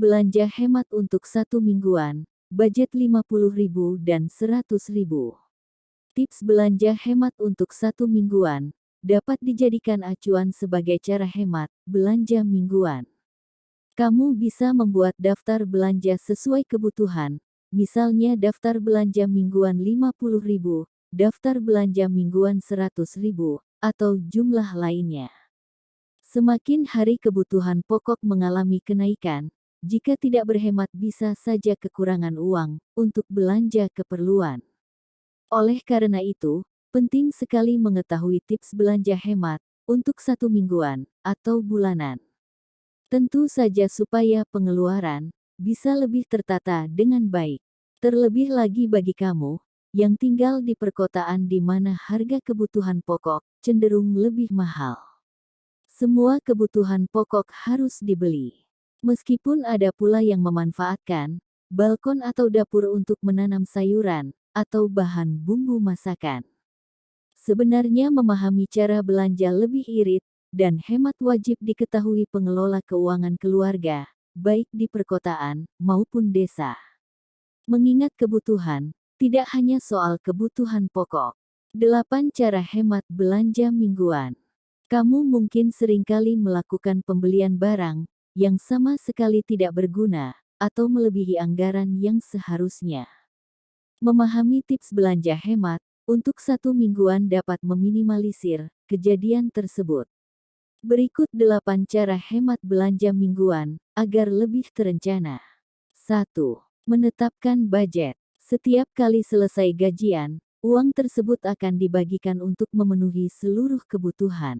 belanja hemat untuk satu mingguan, budget 50.000 dan 100.000. Tips belanja hemat untuk satu mingguan, dapat dijadikan acuan sebagai cara hemat belanja mingguan. Kamu bisa membuat daftar belanja sesuai kebutuhan, misalnya daftar belanja mingguan 50.000, daftar belanja mingguan 100.000, atau jumlah lainnya. Semakin hari kebutuhan pokok mengalami kenaikan, jika tidak berhemat bisa saja kekurangan uang untuk belanja keperluan. Oleh karena itu, penting sekali mengetahui tips belanja hemat untuk satu mingguan atau bulanan. Tentu saja supaya pengeluaran bisa lebih tertata dengan baik. Terlebih lagi bagi kamu yang tinggal di perkotaan di mana harga kebutuhan pokok cenderung lebih mahal. Semua kebutuhan pokok harus dibeli. Meskipun ada pula yang memanfaatkan balkon atau dapur untuk menanam sayuran atau bahan bumbu masakan. Sebenarnya memahami cara belanja lebih irit dan hemat wajib diketahui pengelola keuangan keluarga, baik di perkotaan maupun desa. Mengingat kebutuhan, tidak hanya soal kebutuhan pokok. 8 cara hemat belanja mingguan. Kamu mungkin sering kali melakukan pembelian barang yang sama sekali tidak berguna atau melebihi anggaran yang seharusnya. Memahami tips belanja hemat untuk satu mingguan dapat meminimalisir kejadian tersebut. Berikut 8 cara hemat belanja mingguan agar lebih terencana. 1. Menetapkan budget. Setiap kali selesai gajian, uang tersebut akan dibagikan untuk memenuhi seluruh kebutuhan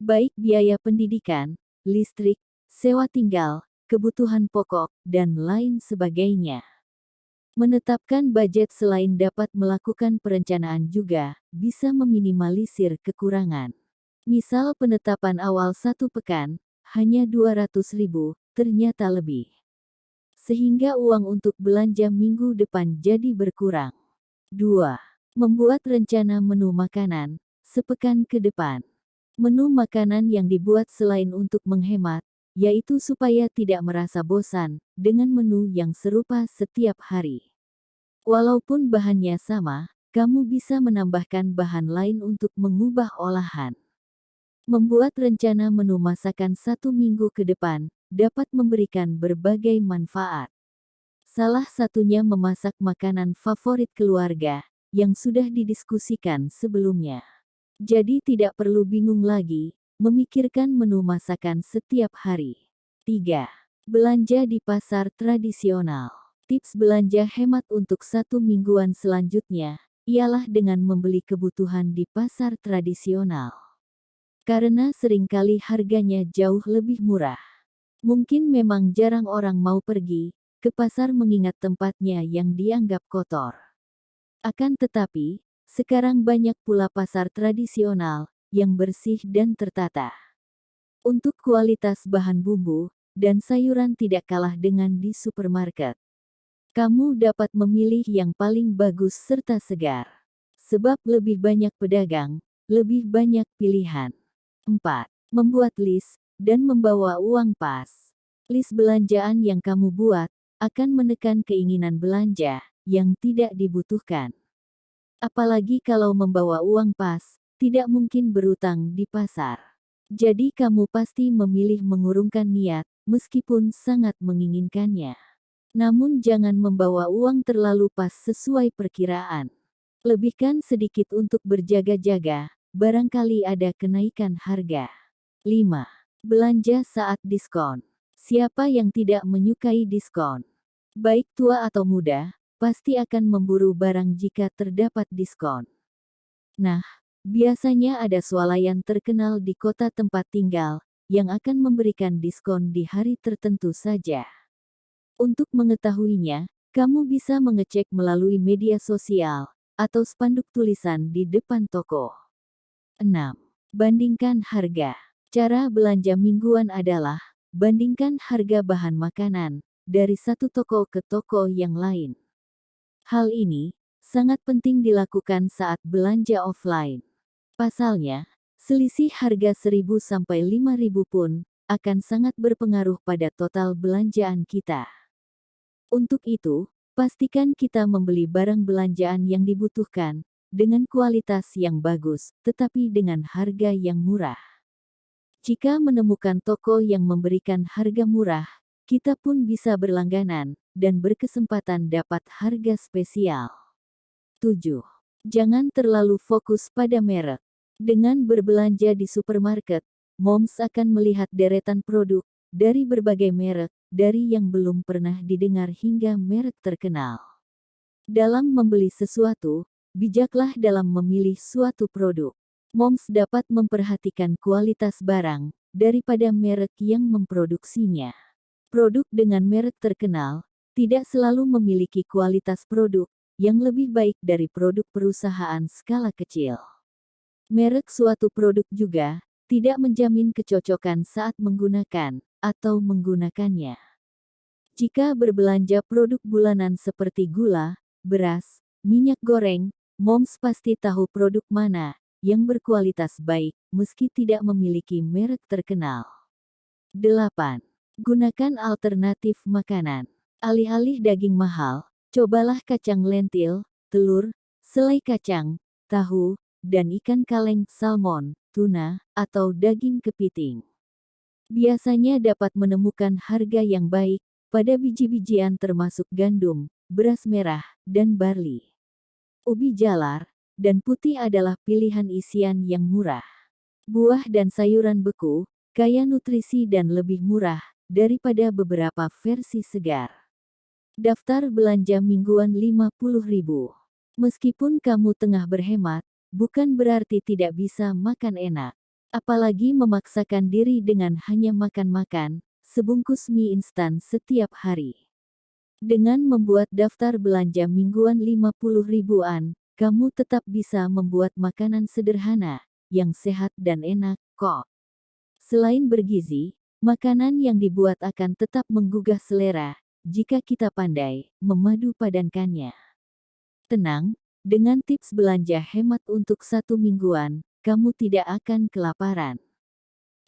baik biaya pendidikan, listrik, sewa tinggal, kebutuhan pokok, dan lain sebagainya. Menetapkan budget selain dapat melakukan perencanaan juga bisa meminimalisir kekurangan. Misal penetapan awal satu pekan, hanya 200 ribu, ternyata lebih. Sehingga uang untuk belanja minggu depan jadi berkurang. 2. Membuat rencana menu makanan, sepekan ke depan. Menu makanan yang dibuat selain untuk menghemat, yaitu supaya tidak merasa bosan dengan menu yang serupa setiap hari. Walaupun bahannya sama, kamu bisa menambahkan bahan lain untuk mengubah olahan. Membuat rencana menu masakan satu minggu ke depan dapat memberikan berbagai manfaat. Salah satunya memasak makanan favorit keluarga yang sudah didiskusikan sebelumnya. Jadi tidak perlu bingung lagi, memikirkan menu masakan setiap hari. 3. Belanja di pasar tradisional. Tips belanja hemat untuk satu mingguan selanjutnya, ialah dengan membeli kebutuhan di pasar tradisional. Karena sering kali harganya jauh lebih murah. Mungkin memang jarang orang mau pergi ke pasar mengingat tempatnya yang dianggap kotor. Akan tetapi, sekarang banyak pula pasar tradisional yang bersih dan tertata. Untuk kualitas bahan bumbu dan sayuran tidak kalah dengan di supermarket. Kamu dapat memilih yang paling bagus serta segar. Sebab lebih banyak pedagang, lebih banyak pilihan. 4. Membuat list dan membawa uang pas. List belanjaan yang kamu buat akan menekan keinginan belanja yang tidak dibutuhkan. Apalagi kalau membawa uang pas, tidak mungkin berutang di pasar. Jadi kamu pasti memilih mengurungkan niat, meskipun sangat menginginkannya. Namun jangan membawa uang terlalu pas sesuai perkiraan. Lebihkan sedikit untuk berjaga-jaga, barangkali ada kenaikan harga. 5. Belanja saat diskon. Siapa yang tidak menyukai diskon? Baik tua atau muda, pasti akan memburu barang jika terdapat diskon. Nah, biasanya ada swalayan terkenal di kota tempat tinggal, yang akan memberikan diskon di hari tertentu saja. Untuk mengetahuinya, kamu bisa mengecek melalui media sosial, atau spanduk tulisan di depan toko. 6. Bandingkan harga. Cara belanja mingguan adalah, bandingkan harga bahan makanan, dari satu toko ke toko yang lain. Hal ini sangat penting dilakukan saat belanja offline. Pasalnya, selisih harga 1000 sampai 5000 pun akan sangat berpengaruh pada total belanjaan kita. Untuk itu, pastikan kita membeli barang belanjaan yang dibutuhkan, dengan kualitas yang bagus, tetapi dengan harga yang murah. Jika menemukan toko yang memberikan harga murah, kita pun bisa berlangganan dan berkesempatan dapat harga spesial. 7. Jangan terlalu fokus pada merek. Dengan berbelanja di supermarket, Moms akan melihat deretan produk dari berbagai merek, dari yang belum pernah didengar hingga merek terkenal. Dalam membeli sesuatu, bijaklah dalam memilih suatu produk. Moms dapat memperhatikan kualitas barang daripada merek yang memproduksinya. Produk dengan merek terkenal tidak selalu memiliki kualitas produk yang lebih baik dari produk perusahaan skala kecil. Merek suatu produk juga tidak menjamin kecocokan saat menggunakan atau menggunakannya. Jika berbelanja produk bulanan seperti gula, beras, minyak goreng, moms pasti tahu produk mana yang berkualitas baik meski tidak memiliki merek terkenal. 8. Gunakan alternatif makanan. Alih-alih daging mahal, cobalah kacang lentil, telur, selai kacang, tahu, dan ikan kaleng salmon, tuna, atau daging kepiting. Biasanya dapat menemukan harga yang baik pada biji-bijian termasuk gandum, beras merah, dan barley. Ubi jalar dan putih adalah pilihan isian yang murah. Buah dan sayuran beku, kaya nutrisi dan lebih murah daripada beberapa versi segar. Daftar belanja mingguan 50.000. Meskipun kamu tengah berhemat, bukan berarti tidak bisa makan enak. Apalagi memaksakan diri dengan hanya makan-makan, sebungkus mie instan setiap hari. Dengan membuat daftar belanja mingguan 50 ribuan, kamu tetap bisa membuat makanan sederhana, yang sehat dan enak, kok. Selain bergizi, makanan yang dibuat akan tetap menggugah selera, jika kita pandai memadu padankannya. Tenang, dengan tips belanja hemat untuk satu mingguan, kamu tidak akan kelaparan.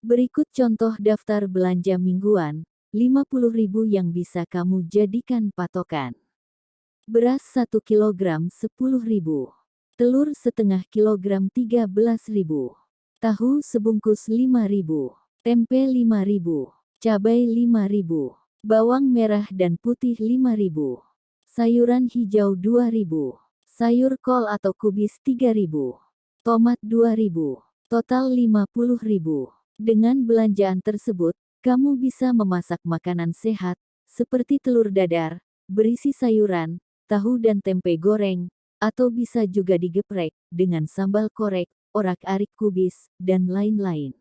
Berikut contoh daftar belanja mingguan, 50.000 yang bisa kamu jadikan patokan. Beras 1 kg 10.000. Telur setengah kilogram 13.000. Tahu sebungkus 5.000. Tempe 5.000. Cabai 5.000. Bawang merah dan putih 5.000. Sayuran hijau 2.000. Sayur kol atau kubis 3000. Tomat 2000. Total 50000. Dengan belanjaan tersebut, kamu bisa memasak makanan sehat, seperti telur dadar, berisi sayuran, tahu dan tempe goreng, atau bisa juga digeprek, dengan sambal korek, orak-arik kubis, dan lain-lain.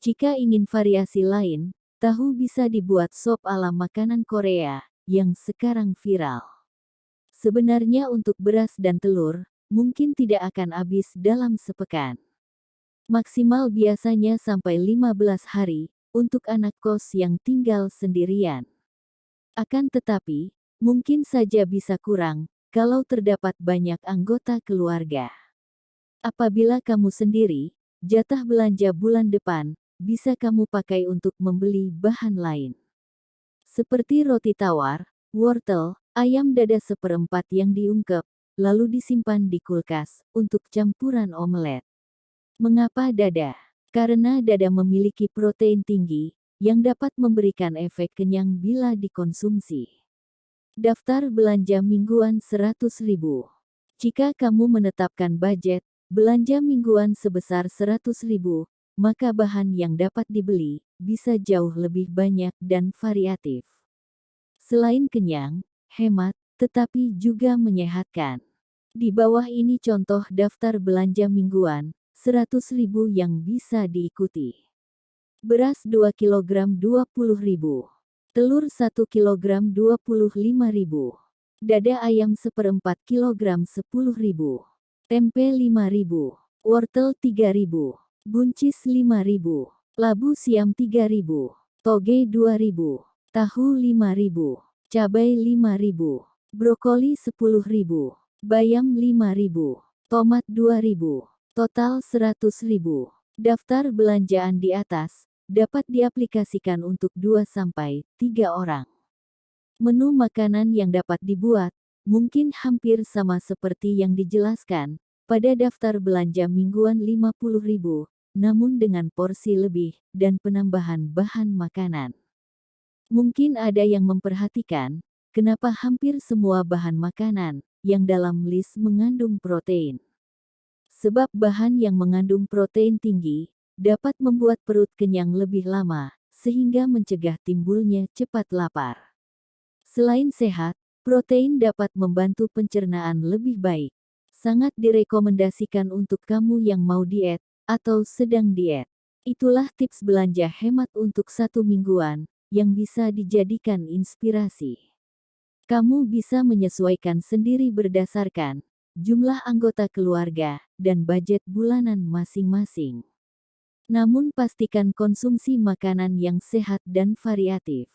Jika ingin variasi lain, tahu bisa dibuat sop ala makanan Korea, yang sekarang viral. Sebenarnya untuk beras dan telur, mungkin tidak akan habis dalam sepekan. Maksimal biasanya sampai 15 hari, untuk anak kos yang tinggal sendirian. Akan tetapi, mungkin saja bisa kurang, kalau terdapat banyak anggota keluarga. Apabila kamu sendiri, jatah belanja bulan depan, bisa kamu pakai untuk membeli bahan lain. Seperti roti tawar, wortel, Ayam dada seperempat yang diungkep, lalu disimpan di kulkas, untuk campuran omelet. Mengapa dada? Karena dada memiliki protein tinggi, yang dapat memberikan efek kenyang bila dikonsumsi. Daftar belanja mingguan 100 ribu. Jika kamu menetapkan budget, belanja mingguan sebesar 100 ribu, maka bahan yang dapat dibeli, bisa jauh lebih banyak dan variatif. Selain kenyang, hemat, tetapi juga menyehatkan. Di bawah ini contoh daftar belanja mingguan, 100 ribu yang bisa diikuti. Beras 2 kg 20 ribu. Telur 1 kg 25 ribu. Dada ayam seperempat kilogram 10 ribu. Tempe 5 ribu. Wortel 3 ribu. Buncis 5 ribu. Labu siam 3 ribu. Toge 2 ribu. Tahu 5 ribu cabai 5000, brokoli 10000, bayam 5000, tomat 2000, total 100.000. Daftar belanjaan di atas dapat diaplikasikan untuk 2-3 orang. Menu makanan yang dapat dibuat, mungkin hampir sama seperti yang dijelaskan, pada daftar belanja mingguan 50.000, namun dengan porsi lebih, dan penambahan bahan makanan. Mungkin ada yang memperhatikan, kenapa hampir semua bahan makanan, yang dalam list mengandung protein. Sebab bahan yang mengandung protein tinggi, dapat membuat perut kenyang lebih lama, sehingga mencegah timbulnya cepat lapar. Selain sehat, protein dapat membantu pencernaan lebih baik. Sangat direkomendasikan untuk kamu yang mau diet atau sedang diet. Itulah tips belanja hemat untuk satu mingguan yang bisa dijadikan inspirasi. Kamu bisa menyesuaikan sendiri berdasarkan jumlah anggota keluarga dan budget bulanan masing-masing. Namun pastikan konsumsi makanan yang sehat dan variatif.